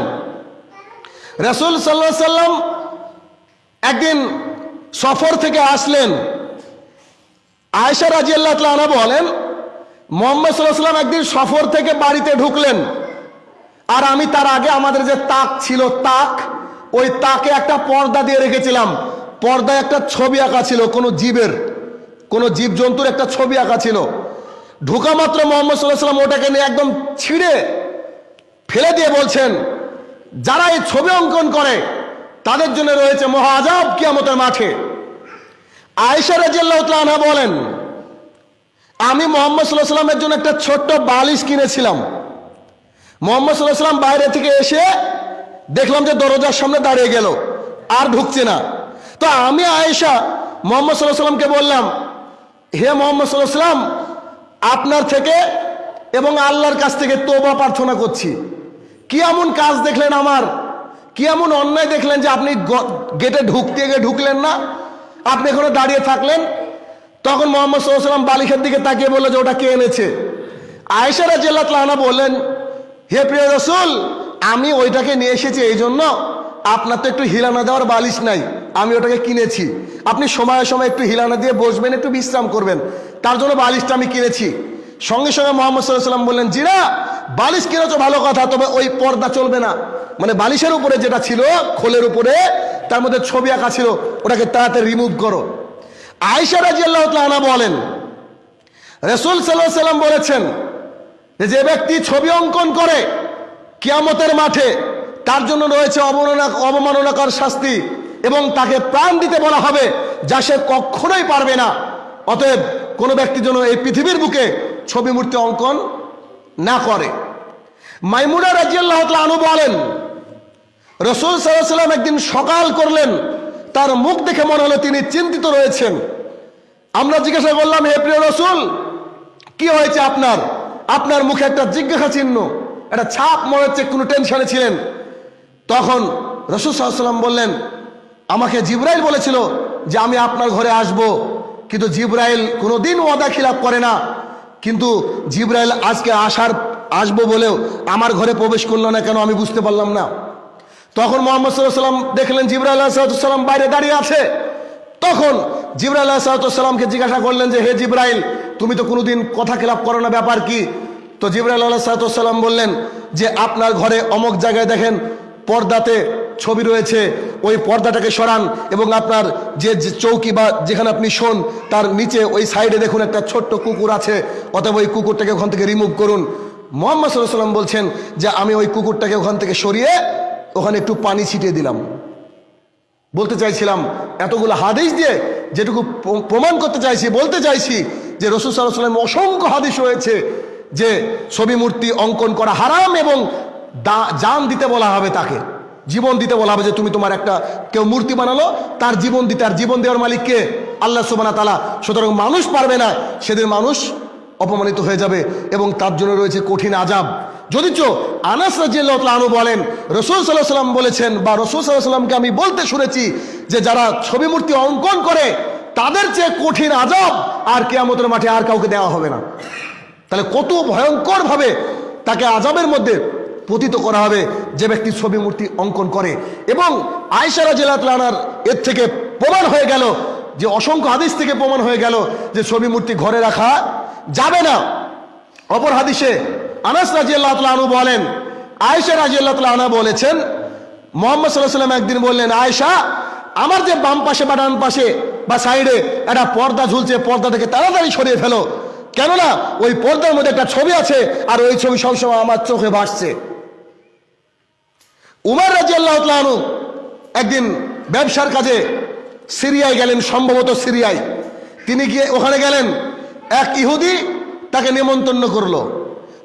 Speaker 1: রসুল সাল্লাহ সাল্লাম একদিন সফর থেকে আসলেন। আয়সা রাজি আল্লাহ বলেন, মোহাম্মদ সাল্লাহ সাল্লাম একদিন সফর থেকে বাড়িতে ঢুকলেন। আর আমি তার আগে আমাদের যে তাক ছিল, তাক, ওই তাকে একটা পর্দা দিয়ে রেখেছিলাম। পর্দায় একটা ছবি আঁকা ছিল, কোনো জীবের, কোনো জীবজন্তুর একটা ছবি আঁকা ছিল। ঢোকা মাত্র মোহাম্মদ সাল্লাহ সাল্লাম ওটাকে নিয়ে একদম ছিঁড়ে ফেলে দিয়ে বলছেন, যারা এই ছবি অঙ্কন করে, তাদের জন্য রয়েছে মহা আজাব কিয়ামতের মাঠে। আয়েশা রাজিয়াল্লাহ তাআলা বলেন, আমি মোহাম্মদ সাল্লাহ সাল্লামের জন্য একটা ছোট্ট বালিশ কিনেছিলাম। মোহাম্মদ সাল্লাহ সাল্লাম বাইরে থেকে এসে দেখলাম যে দরজার সামনে দাঁড়িয়ে গেল, আর ঢুকছে না। তো আমি আয়েশা মোহাম্মদ সাল্লাহ সাল্লামকে বললাম, হে মোহাম্মদ সাল্লাহ সাল্লাম আপনার থেকে এবং আল্লাহর কাছ থেকে তোবা প্রার্থনা করছি। কি এমন কাজ দেখলেন আমার? কি এমন অন্যায় দেখলেন যে আপনি গেটে ঢুকতে গিয়ে ঢুকলেন না? আপনি এখানে দাঁড়িয়ে থাকলেন? তখন মোহাম্মদ সাল্লাম বালিশের দিকে তাকিয়ে বলল যে ওটা কে এনেছে? আয়েশারা রাজিয়াল্লাহ তাআলা বললেন, হে প্রিয় রসুল, আমি ওইটাকে নিয়ে এসেছি এই জন্য আপনার তো একটু হিলানা দেওয়ার বালিশ নাই। আমি ওটাকে কিনেছি। আপনি সময়ে সময় একটু হিলানা দিয়ে বসবেন, একটু বিশ্রাম করবেন। তার জন্য বালিশটা আমি কিনেছি। সঙ্গে সঙ্গে মোহাম্মদ সাল্লাম বললেন জিরা বালিশ কিনেছো ভালো কথা, তবে ওই পর্দা চলবে না। মানে বালিশের উপরে যেটা ছিল, খোলের উপরে, তার মধ্যে ছবি আঁকা ছিল, ওটাকে তাড়াতাড়ি রিমুভ করো। আয়সা রাজিয়াল্লাহ তাআলা বলেন, রসুল সাল্লাহ সাল্লাম বলেছেন যে ব্যক্তি ছবি অঙ্কন করে, কিয়ামতের মাঠে তার জন্য রয়েছে অবমাননা, অবমাননাকর শাস্তি। এবং তাকে প্রাণ দিতে বলা হবে, যা সে কখনোই পারবে না। অতএব কোনো ব্যক্তি যেন এই পৃথিবীর বুকে ছবি মূর্তি অঙ্কন না করে। মাইমুনা রাজিয়াল্লাহ আনু বলেন, রসুল সাল্লাম একদিন সকাল করলেন, তার মুখ দেখে মনে হলো তিনি চিন্তিত রয়েছেন। আমরা জিজ্ঞাসা করলাম, হে প্রিয় রসুল, কি হয়েছে আপনার? আপনার মুখে একটা জিজ্ঞাসা চিহ্ন, একটা ছাপ মনে হচ্ছে, কোনো টেনশনে ছিলেন? তখন রসুল সাল্লাম বললেন আমাকে জিব্রাইল বলেছিল যে আমি আপনার ঘরে আসব। কিন্তু জিব্রাইল কোনোদিন ওয়াদা খিলাপ করে না। কিন্তু জিব্রাইল আজকে আসার, আসব বলেও আমার ঘরে প্রবেশ করল না কেন আমি বুঝতে পারলাম না। তখন মোহাম্মদ সাল্লাম দেখলেন জিব্রাইল সাল্লাম বাইরে দাঁড়িয়ে আছে। তখন জিব্রাইল সাল্লামকে জিজ্ঞাসা করলেন যে, হে জিব্রাইল, তুমি তো কোনোদিন কথা খেলাপ করো না, ব্যাপার কি? তো জিব্রাইল আল্লাহ সাল্লাম বললেন যে, আপনার ঘরে অমক জায়গায় দেখেন, পর্দাতে ছবি রয়েছে, ওই পর্দাটাকে সরান এবং আপনার যে চৌকি বা যেখানে আপনি শোন, তার নিচে ওই সাইডে দেখুন একটা ছোট্ট কুকুর আছে, অতএব ওই কুকুরটাকে ওখান থেকে রিমুভ করুন। মোহাম্মদ সাল্লাম বলছেন যে, আমি ওই কুকুরটাকে ওখান থেকে সরিয়ে ওখানে একটু পানি ছিটিয়ে দিলাম। বলতে চাইছিলাম, এতগুলো হাদিস দিয়ে যেটুকু প্রমাণ করতে চাইছি, বলতে চাইছি যে, রসুল সাল্লাহ সাল্লাম অসংখ্য হাদিস রয়েছে যে, ছবি মূর্তি অঙ্কন করা হারাম এবং দা- জান দিতে বলা হবে তাকে। জীবন দিতে বলা হবে যে তুমি তোমার একটা কেউ মূর্তি বানালো, তার জীবন দিতে, আর জীবন দেওয়ার মালিককে আল্লাহ সুবানা তালা সুতরাং মানুষ পারবে না, সেদিন মানুষ অপমানিত হয়ে যাবে এবং তার জন্য রয়েছে কঠিন আজাব যদিচ আনাস রাজিয়াল্লাহ আনু বলেন, রসুল সাল্লাহ সাল্লাম বলেছেন, বা রসুল সাল্লাহ সাল্লামকে আমি বলতে শুনেছি যে যারা ছবি মূর্তি অঙ্কন করে, তাদের চেয়ে কঠিন আজাব আর কেয়ামতের মাঠে আর কাউকে দেওয়া হবে না। তাহলে কত ভয়ঙ্কর ভাবে তাকে আজাবের মধ্যে পতিত করা হবে, যে ব্যক্তি ছবি মূর্তি অঙ্কন করে। এবং আয়সারা জেলাতলানার এর থেকে প্রমাণ হয়ে গেল, যে অসংখ্য হাদিস থেকে প্রমাণ হয়ে গেল, যে ছবি মূর্তি ঘরে রাখা যাবে না। অপর হাদিসে আনাস রাজিয়াল্লাহ আনু বলেন, আয়েশা রাজিয়াল্লাহ আনা বলেছেন, মোহাম্মদ সাল্লাহ সাল্লাম একদিন বললেন, আয়েশা, আমার যে বাম পাশে বা ডান পাশে বা সাইডে একটা পর্দা ঝুলছে, পর্দা থেকে তাড়াতাড়ি সরিয়ে ফেলো। কেননা ওই পর্দার মধ্যে একটা ছবি আছে, আর ওই ছবি সবসময় আমার চোখে ভাসছে। উমার রাজিয়াল্লাহ আনু একদিন ব্যবসার কাজে সিরিয়ায় গেলেন, সম্ভবত সিরিয়ায়। তিনি গিয়ে ওখানে গেলেন, এক ইহুদি তাকে নিমন্ত্রণ করল।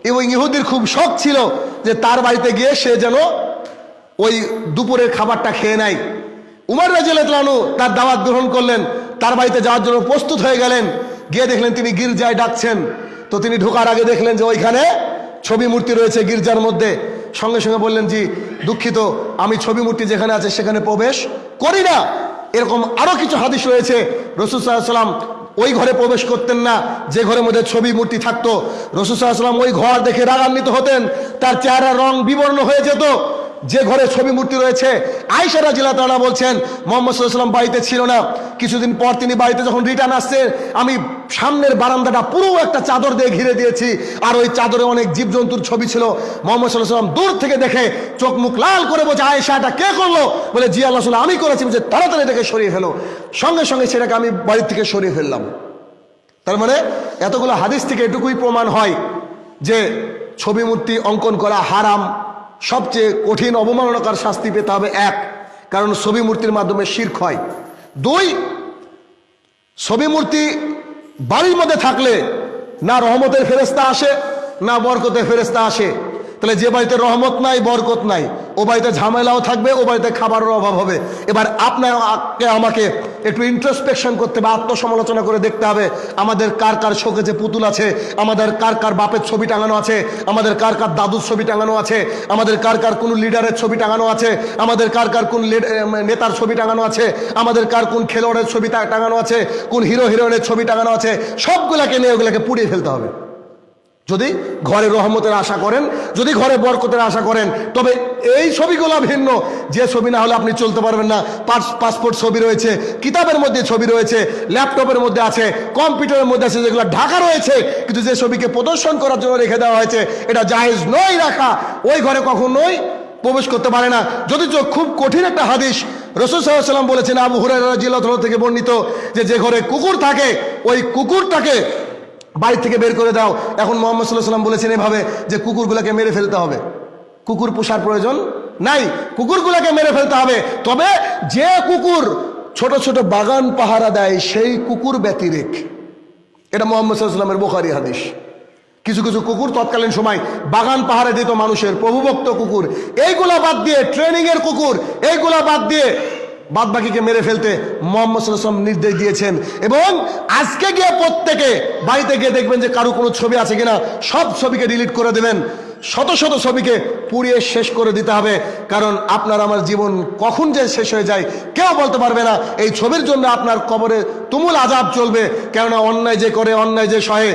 Speaker 1: এবং ইহুদির খুব শখ ছিল যে তার বাড়িতে গিয়ে সে যেন ওই দুপুরের খাবারটা খেয়ে নেয়। উমার রাজিয়ালু তার দাওয়াত গ্রহণ করলেন, তার বাড়িতে যাওয়ার জন্য প্রস্তুত হয়ে গেলেন। গিয়ে দেখলেন তিনি গির্জায় ডাকছেন। তো তিনি ঢোকার আগে দেখলেন যে ওইখানে ছবি মূর্তি রয়েছে গির্জার মধ্যে। সঙ্গে সঙ্গে বললেন যে দুঃখিত, আমি ছবি মূর্তি যেখানে আছে সেখানে প্রবেশ করি না। এরকম আরও কিছু হাদিস রয়েছে। রসুল সাল্লাম ওই ঘরে প্রবেশ করতেন না, যে ঘরের মধ্যে ছবি মূর্তি থাকতো। রসুল সাল্লাম ওই ঘর দেখে রাগান্বিত হতেন, তার চেহারা রং বিবর্ণ হয়ে যেত। যে ঘরে ছবি মূর্তি রয়েছে আয়সা রাজিলা তারা বলছেন, মোহাম্মদ সাল্লাম বাড়িতে ছিল না। কিছুদিন পর তিনি বাড়িতে যখন রিটার্ন আসছে, আমি সামনের বারান্দাটা পুরো একটা চাদর দিয়ে ঘিরে দিয়েছি, আর ওই চাদরে অনেক জীবজন্তুর ছবি ছিল। মোহাম্মদ সাল্লাহ সাল্লাম দূর থেকে দেখে চোখ মুখ লাল করে বলছে আয়েশা এটা কে করল? বলে, জি আল্লাহ আমি করেছি। বলছে, তাড়াতাড়ি এটাকে সরিয়ে ফেলো। সঙ্গে সঙ্গে সেটাকে আমি বাড়ির থেকে সরিয়ে ফেললাম। তার মানে এতগুলো হাদিস থেকে এটুকুই প্রমাণ হয় যে ছবি মূর্তি অঙ্কন করা হারাম। সবচেয়ে কঠিন অবমাননাকার শাস্তি পেতে হবে এক, কারণ ছবি মূর্তির মাধ্যমে শির্ক হয়। দুই, ছবি মূর্তি বাড়ির মধ্যে থাকলে না রহমতের ফেরেস্তা আসে, না বরকতের ফেরেস্তা আসে। তাহলে যে বাড়িতে রহমত নাই, বরকত নাই ও বাড়িতে ঝামেলাও থাকবে, ও বাড়িতে খাবারের অভাব হবে। এবার আপনাকে আমাকে একটু ইন্ট্রোস্পেকশন করতে হবে আত্মসমালোচনা করে দেখতে হবে, আমাদের কার কার শোকে যে পুতুল আছে, আমাদের কার কার বাপের ছবি টাঙানো আছে, আমাদের কার কার দাদুর ছবি টাঙানো আছে, আমাদের কার কার কোন লিডারের ছবি টাঙানো আছে, আমাদের কার কার কোন নেতার ছবি টাঙানো আছে, আমাদের কার কোন খেলোয়াড়ের ছবি টাঙানো আছে, কোন হিরো হিরোইনের ছবি টাঙানো আছে, সবগুলাকে নিয়ে ওগুলাকে পুড়িয়ে ফেলতে হবে। যদি ঘরে রহমতের আশা করেন, যদি ঘরে বরকতের আশা করেন, তবে এই ছবিগুলো ভিন্ন। যে ছবি না হলে আপনি চলতে পারবেন না। পাস- পাসপোর্ট ছবি রয়েছে, কিতাবের মধ্যে ছবি রয়েছে, ল্যাপটপের মধ্যে আছে, কম্পিউটারের মধ্যে আছে, যেগুলো ঢাকা রয়েছে, কিন্তু যে ছবিকে প্রদর্শন করার জন্য রেখে দেওয়া হয়েছে, এটা জাহেজ নয় রাখা। ওই ঘরে কখনোই প্রবেশ করতে পারে না। যদি খুব কঠিন একটা হাদিস, রসুল সাল্লাম বলেছেন, আবু হুরাই জিল্লাহ থেকে বর্ণিত যে যে ঘরে কুকুর থাকে, ওই কুকুরটাকে বাড়ি থেকে বের করে দাও। এখন মোহাম্মদ সাল্লাহ সাল্লাম বলেছেন এভাবে যে কুকুরগুলোকে মেরে ফেলতে হবে। কুকুর পোষার প্রয়োজন নাই। কুকুরগুলোকে মেরে ফেলতে হবে। তবে যে কুকুর ছোট ছোট বাগান পাহারা দেয়, সেই কুকুর ব্যতিরেক। এটা মোহাম্মদ সাল্লামের বোখারি হাদিস। কিছু কিছু কুকুর তৎকালীন সময় বাগান পাহাড়ে দিত মানুষের, প্রভুভক্ত কুকুর। এইগুলা বাদ দিয়ে ট্রেনিং এর কুকুর, এইগুলা বাদ দিয়ে বাদ বাকিকে মেরে ফেলতে মোহাম্মদ নির্দেশ দিয়েছেন। এবং আজকে গিয়ে প্রত্যেকে বাড়িতে গিয়ে দেখবেন যে কারও কোনো ছবি আছে কিনা, সব ছবিকে ডিলিট করে দেবেন। শত শত ছবিকে পুড়িয়ে শেষ করে দিতে হবে। কারণ আপনার আমার জীবন কখন যে শেষ হয়ে যায়, কেউ বলতে পারবে না। এই ছবির জন্য আপনার কবরে তুমুল আজাব চলবে। কেননা অন্যায় যে করে, অন্যায় যে সহে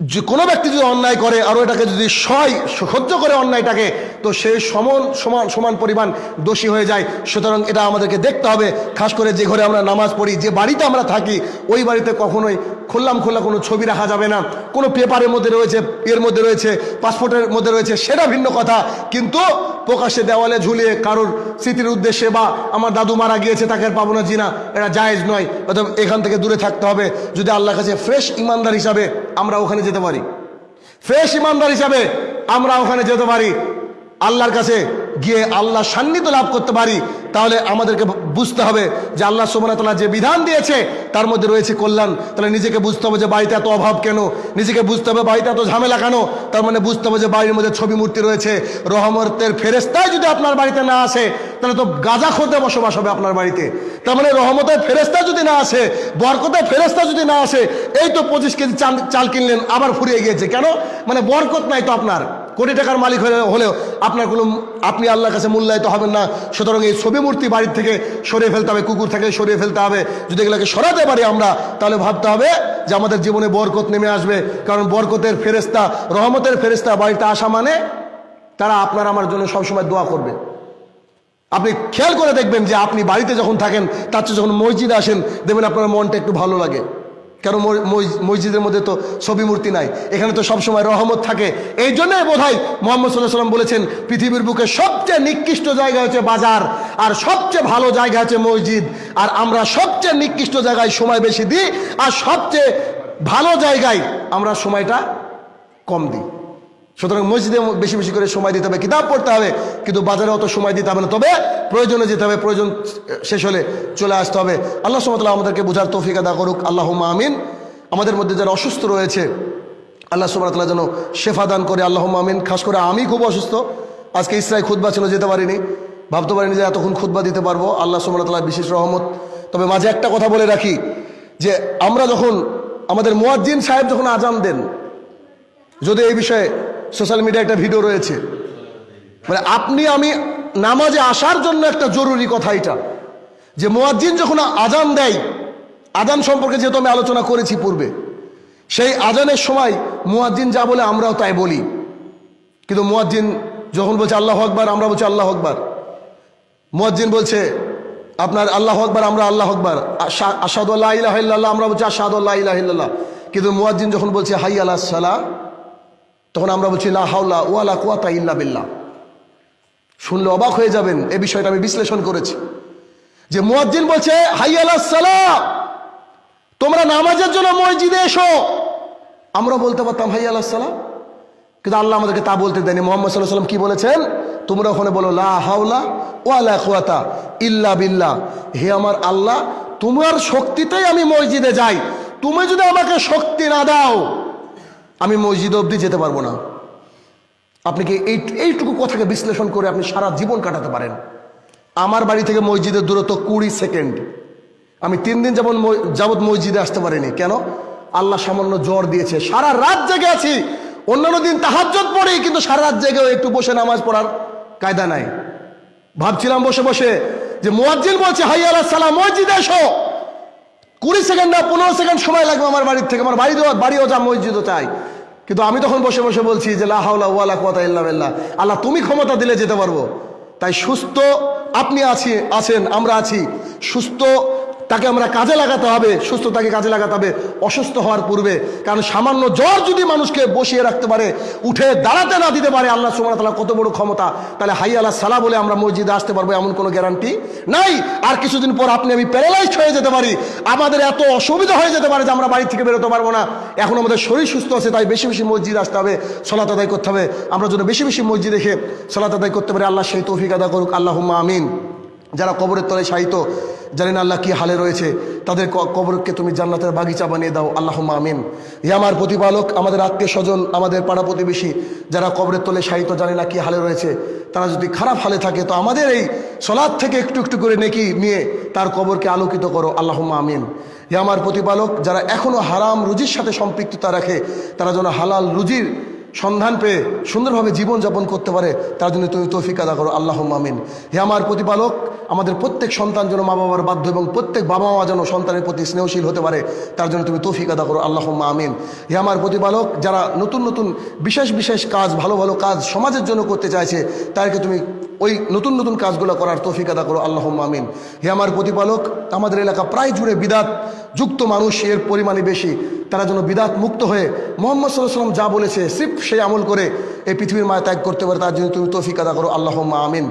Speaker 1: যে কোনো ব্যক্তি যদি অন্যায় করে, আর এটাকে যদি সয় সহ্য করে অন্যায়টাকে, তো সে সমান সমান সমান পরিমাণ দোষী হয়ে যায়। সুতরাং এটা আমাদেরকে দেখতে হবে। খাস করে যে ঘরে আমরা নামাজ পড়ি, যে বাড়িতে আমরা থাকি, ওই বাড়িতে কখনোই খুললাম খোলা কোনো ছবি রাখা যাবে না। কোনো পেপারের মধ্যে রয়েছে এর মধ্যে রয়েছে, পাসপোর্টের মধ্যে রয়েছে, সেটা ভিন্ন কথা। কিন্তু প্রকাশ্যে দেওয়ালে ঝুলিয়ে কারোর স্মৃতির উদ্দেশ্যে বা আমার দাদু মারা গিয়েছে, তাকে পাবো না জিনা, এটা জায়েজ নয়। অর্থাৎ এখান থেকে দূরে থাকতে হবে। যদি আল্লাহর কাছে ফ্রেশ ইমানদার হিসাবে আমরা ওখানে যেতে পারি। ফ্রেশ ইমানদার হিসাবে আমরা ওখানে যেতে পারি। আল্লাহর কাছে গিয়ে আল্লাহ সান্নিধ্য লাভ করতে পারি, তাহলে আমাদেরকে বুঝতে হবে যে আল্লাহ সোমনাতলা যে বিধান দিয়েছে, তার মধ্যে রয়েছে কল্যাণ। তাহলে নিজেকে বুঝতে হবে যে বাড়িতে এত অভাব কেন? নিজেকে বুঝতে হবে বাড়িতে এত ঝামেলা কেন? তার মানে বুঝতে হবে যে বাড়ির মধ্যে ছবি মূর্তি রয়েছে। রহমতের ফেরেস্তায় যদি আপনার বাড়িতে না আসে, তাহলে তো গাজা খোঁতে বসবাস হবে আপনার বাড়িতে। তার মানে রহমতের ফেরেস্তা যদি না আসে, বরকতের ফেরেস্তা যদি না আসে, এই তো পঁচিশ কেজি চাল চাল কিনলেন, আবার ফুরিয়ে গিয়েছে। কেন? মানে বরকত নাই তো আপনার। কোটি টাকার মালিক হলে হলেও আপনার কোনো, আপনি আল্লাহর কাছে মূল্যায়িত হবেন না। সুতরাং এই ছবি মূর্তি বাড়ির থেকে সরিয়ে ফেলতে হবে, কুকুর থেকে সরিয়ে ফেলতে হবে। যদি এগুলোকে সরাতে পারি আমরা, তাহলে ভাবতে হবে যে আমাদের জীবনে বরকত নেমে আসবে। কারণ বরকতের ফেরেস্তা রহমতের ফেরেস্তা বাড়িতে আসা মানে তারা আপনার আমার জন্য সবসময় দোয়া করবে। আপনি খেয়াল করে দেখবেন যে আপনি বাড়িতে যখন থাকেন, তার চেয়ে যখন মসজিদে আসেন, দেখবেন আপনার মনটা একটু ভালো লাগে। মস- মসজিদের মধ্যে তো ছবি মূর্তি নাই? এখানে তো সবসময় রহমত থাকে। এই জন্যই বোধ হয় মোহাম্মদ সাল্লাহ সাল্লাম বলেছেন, পৃথিবীর বুকে সবচেয়ে নিকৃষ্ট জায়গা হচ্ছে বাজার, আর সবচেয়ে ভালো জায়গা হচ্ছে মসজিদ। আর আমরা সবচেয়ে নিকৃষ্ট জায়গায় সময় বেশি দিই, আর সবচেয়ে ভালো জায়গায় আমরা সময়টা কম দিই। সুতরাং মসজিদে বেশি বেশি করে সময় দিতে হবে, কিতাব পড়তে হবে, কিন্তু বাজারে অত সময় দিতে হবে না। তবে প্রয়োজনে যেতে হবে, প্রয়োজন শেষ হলে চলে আসতে হবে। আল্লাহ সুমতলা আমাদেরকে বোঝার তৌফিক আদা করুক আল্লাহ আমিন। আমাদের মধ্যে যারা অসুস্থ রয়েছে, আল্লাহ সুমতলা যেন শেফা দান করে আল্লাহ আমিন। খাস করে আমি খুব অসুস্থ, আজকে ইসরায় খুদ্া ছিল, যেতে পারিনি। ভাবতে পারিনি যে এতক্ষণ খুদ্া দিতে পারব। আল্লাহ সুমতলা বিশেষ রহমত। তবে মাঝে একটা কথা বলে রাখি, যে আমরা যখন, আমাদের মুয়াজ্জিন সাহেব যখন আজান দেন, যদি এই বিষয়ে সোশ্যাল মিডিয়ায় একটা ভিডিও রয়েছে। মানে আপনি, আমি নামাজে আসার জন্য একটা জরুরি কথা এটা। যে মোয়াজ্জিন যখন আজান দেয় আজান সম্পর্কে যেহেতু আমি আলোচনা করেছি পূর্বে, সেই আজানের সময় মুয়াজ্জিন যা বলে আমরাও তাই বলি। কিন্তু মুয়াজ্জিন যখন বলছে আল্লাহ আকবার, আমরা বলছি আল্লাহ আকবার। মুয়াজ্জিন বলছে, আপনার আল্লাহ আকবার, আমরা আল্লাহ আকবার। আসাদ আল্লাহ আমরা বলছি আসাদ আল্লাহ কিন্তু মুয়াজ্জিন যখন বলছে হাই আল্লাহ সালা তখন আমরা বলছি, লা হাওলা ওয়ালা কুয়াতা ইল্লা বিল্লাহ। শুনলে অবাক হয়ে যাবেন, এই বিষয়টা আমি বিশ্লেষণ করেছি। যে মুয়াজ্জিন বলছে হাই আল্লাহ সালা তোমরা নামাজের জন্য মসজিদে এসো। আমরা বলতে পারতাম হাই আল্লাহ সালা কিন্তু আল্লাহ আমাদেরকে তা বলতে দেয়নি। মোহাম্মদ সাল্লাহ সাল্লাম কি বলেছেন? তোমরা ওখানে বলো, লা হাওলা ওয়ালা কুয়াতা ইল্লা বিল্লাহ। হে আমার আল্লাহ, তোমার শক্তিতেই আমি মসজিদে যাই। তুমি যদি আমাকে শক্তি না দাও আমি মসজিদ অবধি যেতে পারব না। আপনি কি এই এইটুকু কথাকে বিশ্লেষণ করে আপনি সারা জীবন কাটাতে পারেন। আমার বাড়ি থেকে মসজিদের দূরত্ব কুড়ি সেকেন্ড। আমি তিন দিন যেমন যাবৎ মসজিদে আসতে পারিনি। কেন? আল্লাহ সামান্য জ্বর দিয়েছে। সারা রাত জেগে আছি। অন্যান্য দিন তাহাজ্জত পড়ি, কিন্তু সারা রাত জেগেও একটু বসে নামাজ পড়ার কায়দা নাই। ভাবছিলাম বসে বসে যে মোয়াজ্জিল বলছে, হাই আল্লাহ সালাম, মসজিদে এসো। কুড়ি সেকেন্ড না, পনেরো সেকেন্ড সময় লাগবে আমার বাড়ির থেকে। আমার বাড়ি দেওয়া বাড়িও যা মসজিদও চাই কিন্তু আমি তখন বসে বসে বলছি যে লাহাউলা ওয়ালা কথা ইল্লা বিল্লাহ। আল্লাহ, তুমি ক্ষমতা দিলে যেতে পারব। তাই সুস্থ আপনি আছি, আছেন, আমরা আছি। সুস্থ তাকে আমরা কাজে লাগাতে হবে সুস্থ তাকে কাজে লাগাতে হবে, অসুস্থ হওয়ার পূর্বে। কারণ সামান্য জ্বর যদি মানুষকে বসিয়ে রাখতে পারে, উঠে দাঁড়াতে না দিতে পারে, আল্লাহ সুমান তালা কত বড় ক্ষমতা। তাহলে হাই আল্লাহ সালা বলে আমরা মসজিদে আসতে পারব এমন কোনো গ্যারান্টি নাই। আর কিছুদিন পর আপনি আমি প্যারালাইজ হয়ে যেতে পারি। আমাদের এত অসুবিধা হয়ে যেতে পারে যে আমরা বাড়ি থেকে বেরোতে পারব না। এখন আমাদের শরীর সুস্থ আছে, তাই বেশি বেশি মসজিদ আসতে হবে, সলাত আদায় করতে হবে। আমরা যেন বেশি বেশি মসজিদ দেখে সলাত আদায় করতে পারি, আল্লাহ সেই তৌফিক আদা করুক আল্লাহ আমিন। যারা কবরের তলে সাহিত্য জানেন আল্লাহ কি হালে রয়েছে? তাদের কবরকে তুমি জান্নাতের বাগিচা বানিয়ে দাও। আল্লাহ আমিন। হে আমার প্রতিপালক, আমাদের আত্মীয় স্বজন, আমাদের পাড়া প্রতিবেশী, যারা কবরের তলে সাহিত্য জানে না কি হালে রয়েছে? তারা যদি খারাপ হালে থাকে, তো আমাদের এই সলাদ থেকে একটু একটু করে নেকি নিয়ে তার কবরকে আলোকিত করো। আল্লাহ আমিন। হে আমার প্রতিপালক, যারা এখনও হারাম রুজির সাথে সম্পৃক্ততা রাখে, তারা যেন হালাল রুজির সন্ধান পেয়ে সুন্দরভাবে জীবনযাপন করতে পারে, তার জন্য তুমি তৌফিক আদা করো। আল্লাহ মামিন হে আমার প্রতিপালক, আমাদের প্রত্যেক সন্তান যেন মা বাবার বাধ্য এবং প্রত্যেক বাবা মা যেন সন্তানের প্রতি স্নেহশীল হতে পারে, তার জন্য তুমি তৌফিক আদা করো। আল্লাহ আমিন। হে আমার প্রতিপালক, যারা নতুন নতুন বিশেষ বিশেষ কাজ, ভালো ভালো কাজ সমাজের জন্য করতে চাইছে, তাদেরকে তুমি ওই নতুন নতুন কাজগুলো করার তৌফিক আদা করো আল্লাহ আমিন। হে আমার প্রতিপালক, আমাদের এলাকা প্রায় জুড়ে বিদাত যুক্ত মানুষ, এর পরিমাণে বেশি। তারা যেন বিদাত মুক্ত হয়ে মোহাম্মদ সাল্লাহ সাল্লাম যা বলেছে, সিফ সেই আমল করে এই পৃথিবীর মায়া ত্যাগ করতে পারে, তার জন্য তুমি তৌফিক আদা করো আল্লাহ আমিন।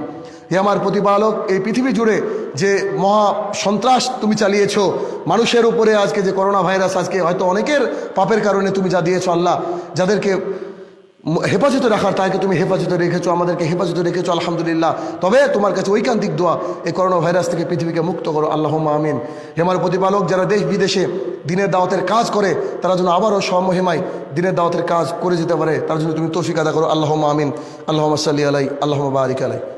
Speaker 1: হে আমার প্রতিপালক, এই পৃথিবী জুড়ে যে মহা সন্ত্রাস তুমি চালিয়েছো, মানুষের উপরে আজকে যে করোনা ভাইরাস আজকে হয়তো অনেকের পাপের কারণে তুমি যা দিয়েছ, আল্লাহ, যাদেরকে হেফাজতে রাখার তাকে তুমি হেফাজতে রেখেছো, আমাদেরকে হেফাজতে রেখেছো, আলহামদুলিল্লাহ। তবে তোমার কাছে ঐকান্তিক দোয়া, এই করোনা ভাইরাস থেকে পৃথিবীকে মুক্ত করো আল্লাহ আমিন। হেমার প্রতিপালক, যারা দেশ বিদেশে দিনের দাওয়াতের কাজ করে, তারা যেন আবারও সমহেমায় দিনের দাওয়াতের কাজ করে যেতে পারে, তার জন্য তুমি তৌফিক আদা করো আল্লাহ আমিন। আল্লাহ সাল্লি আলাই আল্লাহ বারিক আলাই।